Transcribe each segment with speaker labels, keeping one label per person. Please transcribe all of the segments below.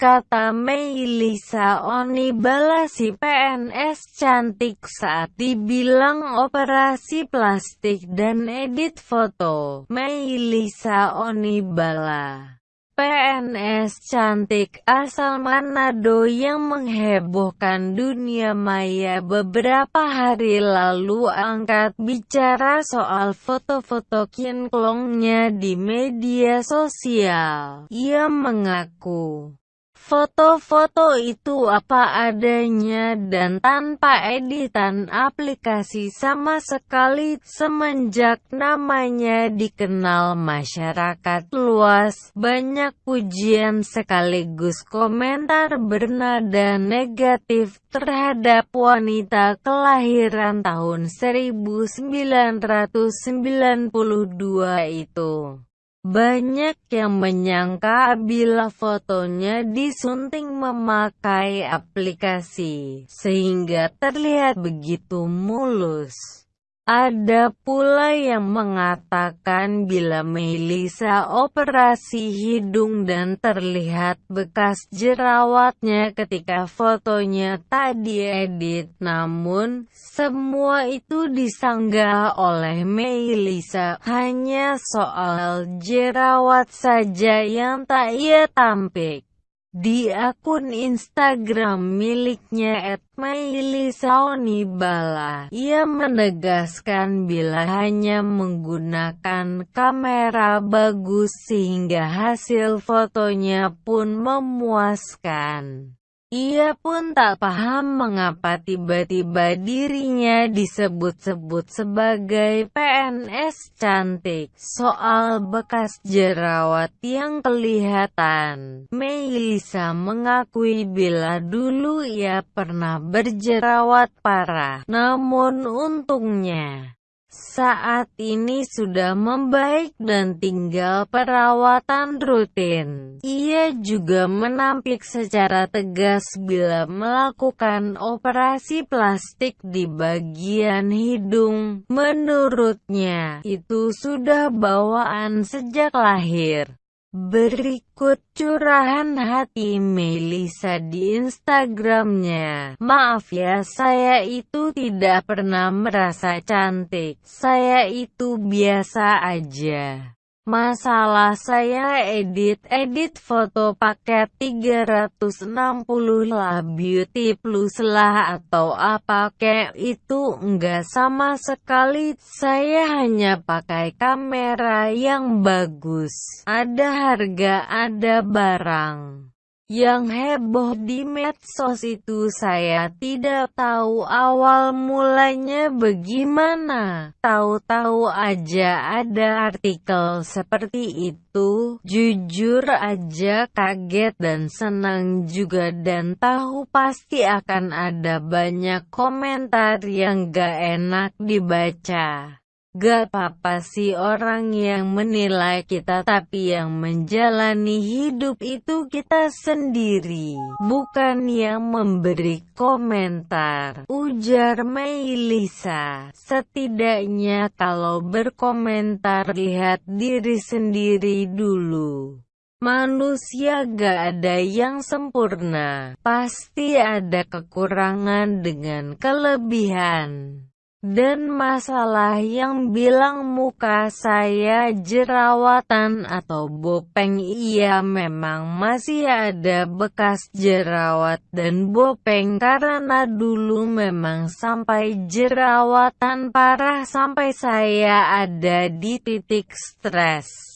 Speaker 1: Kata Meilisa Onibala si PNS cantik saat dibilang operasi plastik dan edit foto. Meilisa Onibala PNS cantik asal Manado yang menghebohkan dunia maya beberapa hari lalu angkat bicara soal foto-foto kinklongnya di media sosial. Ia mengaku Foto-foto itu apa adanya dan tanpa editan aplikasi sama sekali semenjak namanya dikenal masyarakat luas. Banyak pujian sekaligus komentar bernada negatif terhadap wanita kelahiran tahun 1992 itu. Banyak yang menyangka bila fotonya disunting memakai aplikasi, sehingga terlihat begitu mulus. Ada pula yang mengatakan bila Melisa operasi hidung dan terlihat bekas jerawatnya ketika fotonya tak diedit. Namun, semua itu disanggah oleh Melisa hanya soal jerawat saja yang tak ia tampik. Di akun Instagram miliknya @mailisaonibala, ia menegaskan bila hanya menggunakan kamera bagus sehingga hasil fotonya pun memuaskan. Ia pun tak paham mengapa tiba-tiba dirinya disebut-sebut sebagai PNS cantik. Soal bekas jerawat yang kelihatan, Melisa mengakui bila dulu ia pernah berjerawat parah. Namun untungnya, saat ini sudah membaik dan tinggal perawatan rutin. Ia juga menampik secara tegas bila melakukan operasi plastik di bagian hidung. Menurutnya, itu sudah bawaan sejak lahir. Berikut curahan hati Melisa di Instagramnya. Maaf ya saya itu tidak pernah merasa cantik. Saya itu biasa aja. Masalah saya edit-edit foto paket 360 lah beauty plus lah atau apa kek itu enggak sama sekali. Saya hanya pakai kamera yang bagus. Ada harga ada barang yang heboh di medsos itu saya tidak tahu awal mulanya bagaimana. Tahu-tahu aja ada artikel seperti itu. Jujur aja kaget dan senang juga dan tahu pasti akan ada banyak komentar yang gak enak dibaca. Gak apa-apa sih orang yang menilai kita tapi yang menjalani hidup itu kita sendiri, bukan yang memberi komentar. Ujar Meilisa, setidaknya kalau berkomentar lihat diri sendiri dulu. Manusia gak ada yang sempurna, pasti ada kekurangan dengan kelebihan. Dan masalah yang bilang muka saya jerawatan atau bopeng iya memang masih ada bekas jerawat dan bopeng karena dulu memang sampai jerawatan parah sampai saya ada di titik stres.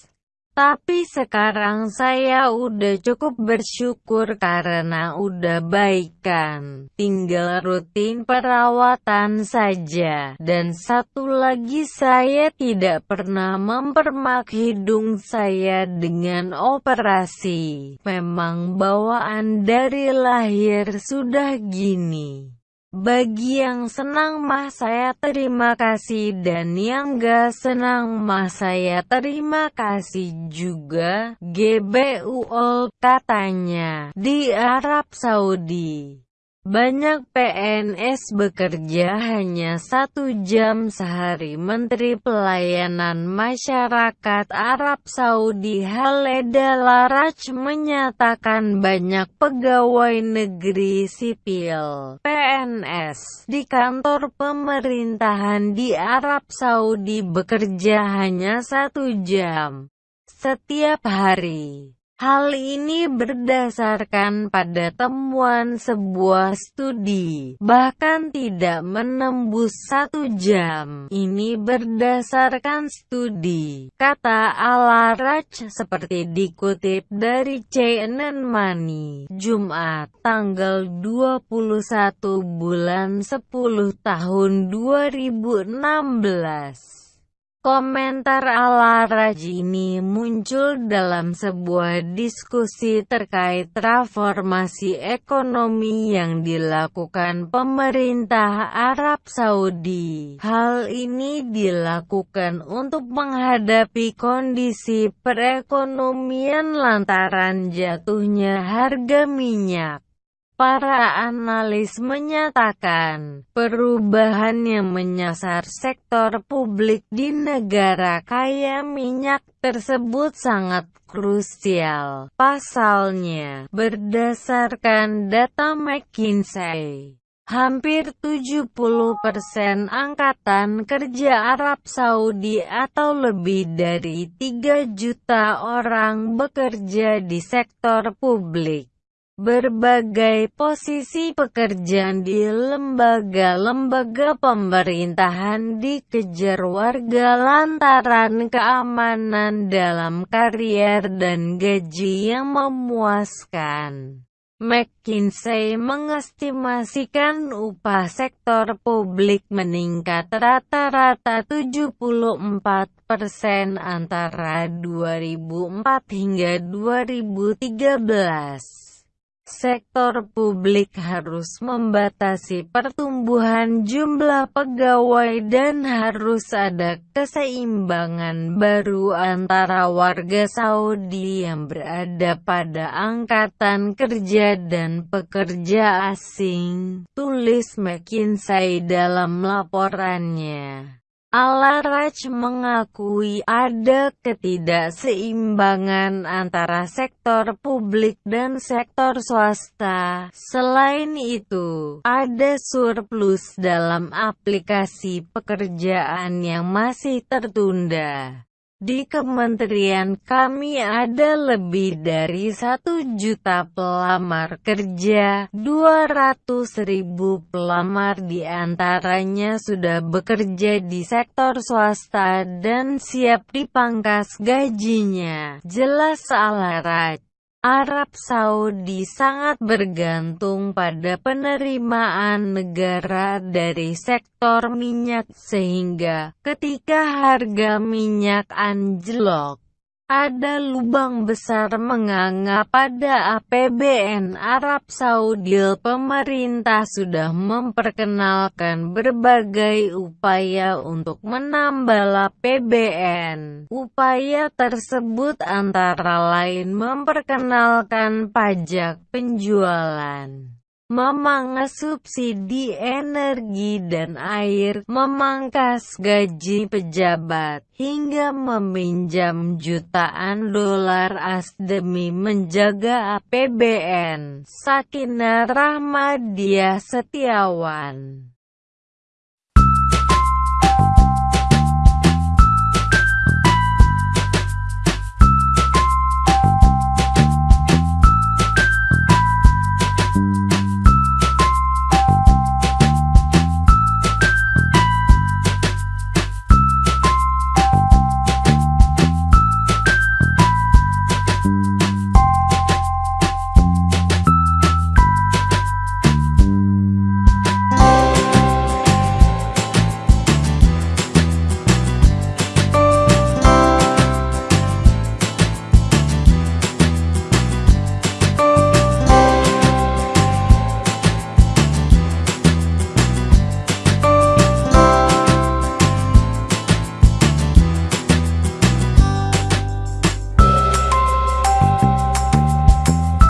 Speaker 1: Tapi sekarang saya udah cukup bersyukur karena udah baik kan. Tinggal rutin perawatan saja. Dan satu lagi saya tidak pernah mempermak hidung saya dengan operasi. Memang bawaan dari lahir sudah gini. Bagi yang senang mah saya terima kasih dan yang gak senang mah saya terima kasih juga. GBUOL katanya di Arab Saudi. Banyak PNS bekerja hanya satu jam sehari Menteri Pelayanan Masyarakat Arab Saudi Haleda Laraj menyatakan banyak pegawai negeri sipil PNS di kantor pemerintahan di Arab Saudi bekerja hanya satu jam setiap hari. Hal ini berdasarkan pada temuan sebuah studi, bahkan tidak menembus satu jam. Ini berdasarkan studi, kata Alaraj seperti dikutip dari CNN Money, Jumat, tanggal 21 bulan 10 tahun 2016. Komentar ala Rajini muncul dalam sebuah diskusi terkait transformasi ekonomi yang dilakukan pemerintah Arab Saudi. Hal ini dilakukan untuk menghadapi kondisi perekonomian lantaran jatuhnya harga minyak. Para analis menyatakan, perubahan yang menyasar sektor publik di negara kaya minyak tersebut sangat krusial. Pasalnya, berdasarkan data McKinsey, Hampir 70% angkatan kerja Arab Saudi atau lebih dari 3 juta orang bekerja di sektor publik. Berbagai posisi pekerjaan di lembaga-lembaga pemerintahan dikejar warga lantaran keamanan dalam karier dan gaji yang memuaskan. McKinsey mengestimasikan upah sektor publik meningkat rata-rata 74% antara 2004 hingga 2013. Sektor publik harus membatasi pertumbuhan jumlah pegawai dan harus ada keseimbangan baru antara warga Saudi yang berada pada angkatan kerja dan pekerja asing, tulis McKinsey dalam laporannya. Alaraj mengakui ada ketidakseimbangan antara sektor publik dan sektor swasta. Selain itu, ada surplus dalam aplikasi pekerjaan yang masih tertunda. Di kementerian kami ada lebih dari satu juta pelamar kerja, 200 ribu pelamar di antaranya sudah bekerja di sektor swasta dan siap dipangkas gajinya, jelas Alarat. Arab Saudi sangat bergantung pada penerimaan negara dari sektor minyak sehingga ketika harga minyak anjlok, ada lubang besar menganga pada APBN Arab Saudi. Pemerintah sudah memperkenalkan berbagai upaya untuk menambah APBN. Upaya tersebut antara lain memperkenalkan pajak penjualan memangkas subsidi energi dan air, memangkas gaji pejabat, hingga meminjam jutaan dolar as demi menjaga APBN. Sakinah Rahmadiah Setiawan